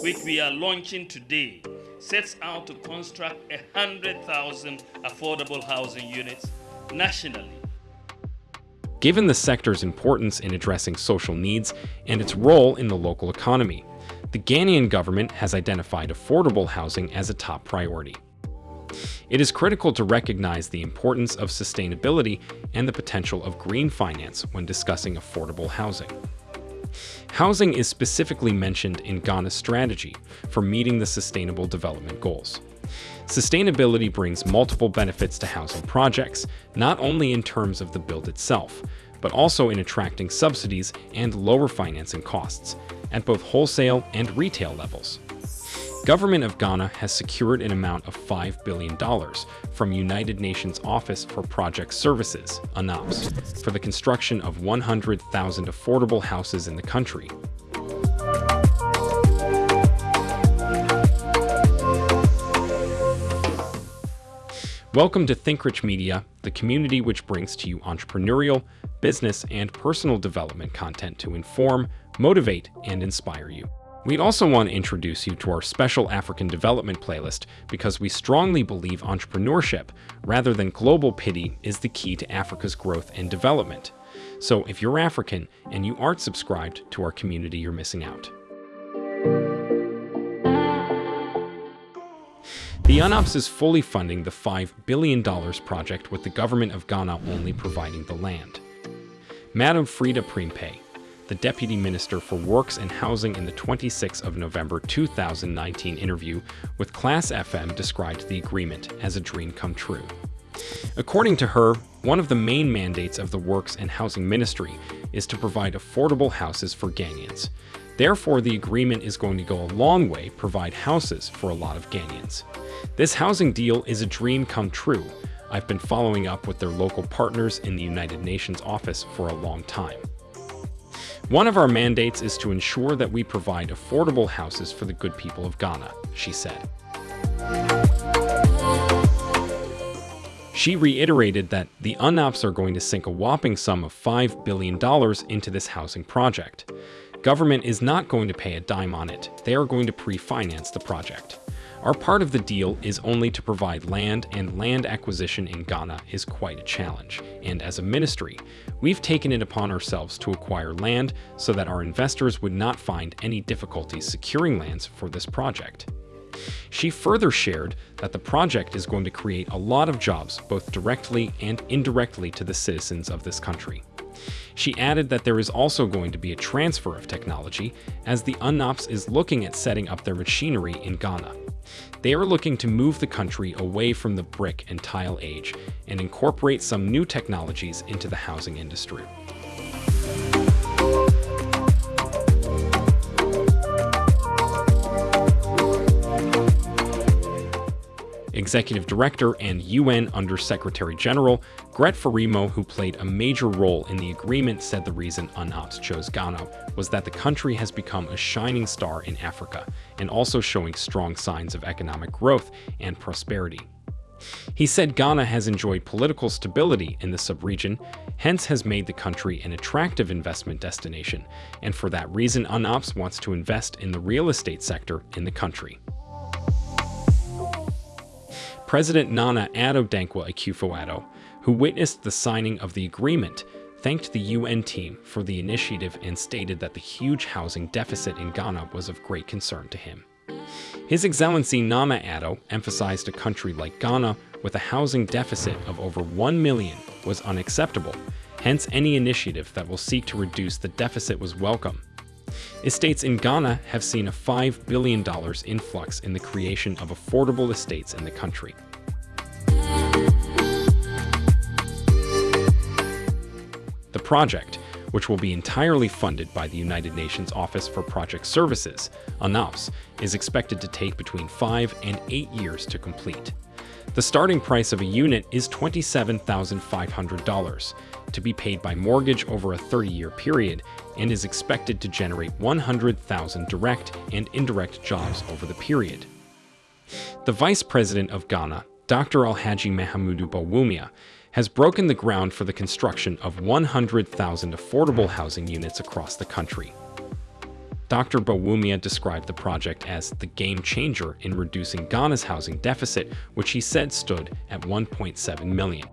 which we are launching today, sets out to construct 100,000 affordable housing units nationally. Given the sector's importance in addressing social needs and its role in the local economy, the Ghanaian government has identified affordable housing as a top priority. It is critical to recognize the importance of sustainability and the potential of green finance when discussing affordable housing. Housing is specifically mentioned in Ghana's strategy for meeting the Sustainable Development Goals. Sustainability brings multiple benefits to housing projects, not only in terms of the build itself, but also in attracting subsidies and lower financing costs at both wholesale and retail levels. Government of Ghana has secured an amount of $5 billion from United Nations Office for Project Services, UNOPS, for the construction of 100,000 affordable houses in the country. Welcome to ThinkRich Media, the community which brings to you entrepreneurial, business, and personal development content to inform, motivate, and inspire you. We'd also want to introduce you to our special African development playlist because we strongly believe entrepreneurship, rather than global pity, is the key to Africa's growth and development. So if you're African and you aren't subscribed to our community, you're missing out. The UNOPS is fully funding the $5 billion project with the government of Ghana only providing the land. Madam Freda Prempeh, the Deputy Minister for Works and Housing in the 26th of November 2019 interview with Class FM described the agreement as a dream come true. According to her, one of the main mandates of the Works and Housing Ministry is to provide affordable houses for Ghanaians. Therefore, the agreement is going to go a long way provide houses for a lot of Ghanaians. This housing deal is a dream come true. I've been following up with their local partners in the United Nations office for a long time. One of our mandates is to ensure that we provide affordable houses for the good people of Ghana, she said. She reiterated that the UNOPS are going to sink a whopping sum of $5 billion into this housing project. Government is not going to pay a dime on it, they are going to pre-finance the project. Our part of the deal is only to provide land, and land acquisition in Ghana is quite a challenge. And as a ministry, we've taken it upon ourselves to acquire land so that our investors would not find any difficulties securing lands for this project. She further shared that the project is going to create a lot of jobs both directly and indirectly to the citizens of this country. She added that there is also going to be a transfer of technology as the UNOPS is looking at setting up their machinery in Ghana. They are looking to move the country away from the brick and tile age and incorporate some new technologies into the housing industry. Executive Director and UN Under-Secretary General Grete Faremo, who played a major role in the agreement, said the reason UNOPS chose Ghana was that the country has become a shining star in Africa and also showing strong signs of economic growth and prosperity. He said Ghana has enjoyed political stability in the subregion, hence has made the country an attractive investment destination, and for that reason UNOPS wants to invest in the real estate sector in the country. President Nana Addo Dankwa Akufo-Addo, who witnessed the signing of the agreement, thanked the UN team for the initiative and stated that the huge housing deficit in Ghana was of great concern to him. His Excellency Nana Addo emphasized a country like Ghana with a housing deficit of over 1 million was unacceptable, hence any initiative that will seek to reduce the deficit was welcome. Estates in Ghana have seen a $5 billion influx in the creation of affordable estates in the country. Project, which will be entirely funded by the United Nations Office for Project Services, UNOPS, is expected to take between 5 and 8 years to complete. The starting price of a unit is $27,500, to be paid by mortgage over a 30-year period and is expected to generate 100,000 direct and indirect jobs over the period. The Vice President of Ghana, Dr. Alhaji Mahamudu Bawumia, has broken the ground for the construction of 100,000 affordable housing units across the country. Dr. Bawumia described the project as the game changer in reducing Ghana's housing deficit, which he said stood at 1.7 million.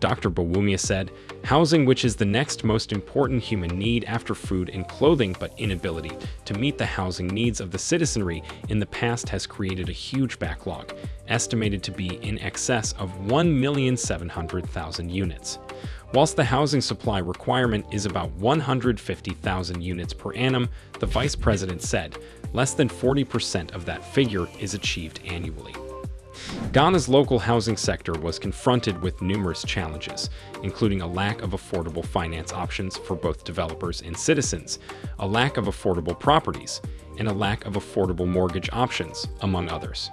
Dr. Bawumia said, housing which is the next most important human need after food and clothing but inability to meet the housing needs of the citizenry in the past has created a huge backlog, estimated to be in excess of 1,700,000 units. Whilst the housing supply requirement is about 150,000 units per annum, the vice president said less than 40% of that figure is achieved annually. Ghana's local housing sector was confronted with numerous challenges, including a lack of affordable finance options for both developers and citizens, a lack of affordable properties, and a lack of affordable mortgage options, among others.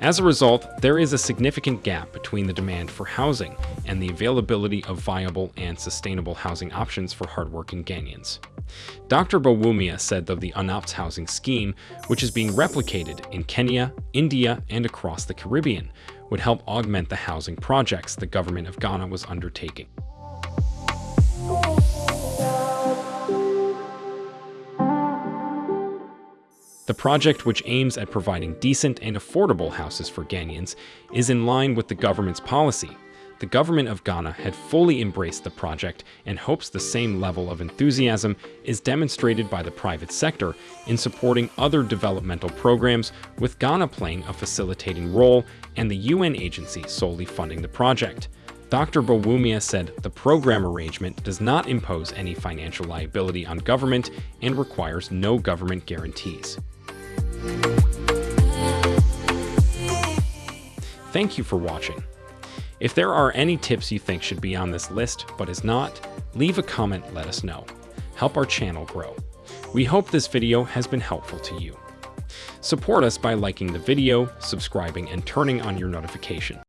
As a result, there is a significant gap between the demand for housing and the availability of viable and sustainable housing options for hardworking Ghanaians. Dr. Bawumia said that the UNOPS housing scheme, which is being replicated in Kenya, India, and across the Caribbean, would help augment the housing projects the government of Ghana was undertaking. The project, which aims at providing decent and affordable houses for Ghanaians, is in line with the government's policy. The government of Ghana had fully embraced the project and hopes the same level of enthusiasm is demonstrated by the private sector in supporting other developmental programs, with Ghana playing a facilitating role and the UN agency solely funding the project. Dr. Bawumia said the program arrangement does not impose any financial liability on government and requires no government guarantees. Thank you for watching. If there are any tips you think should be on this list but is not, leave a comment let us know. Help our channel grow. We hope this video has been helpful to you. Support us by liking the video, subscribing, and turning on your notification.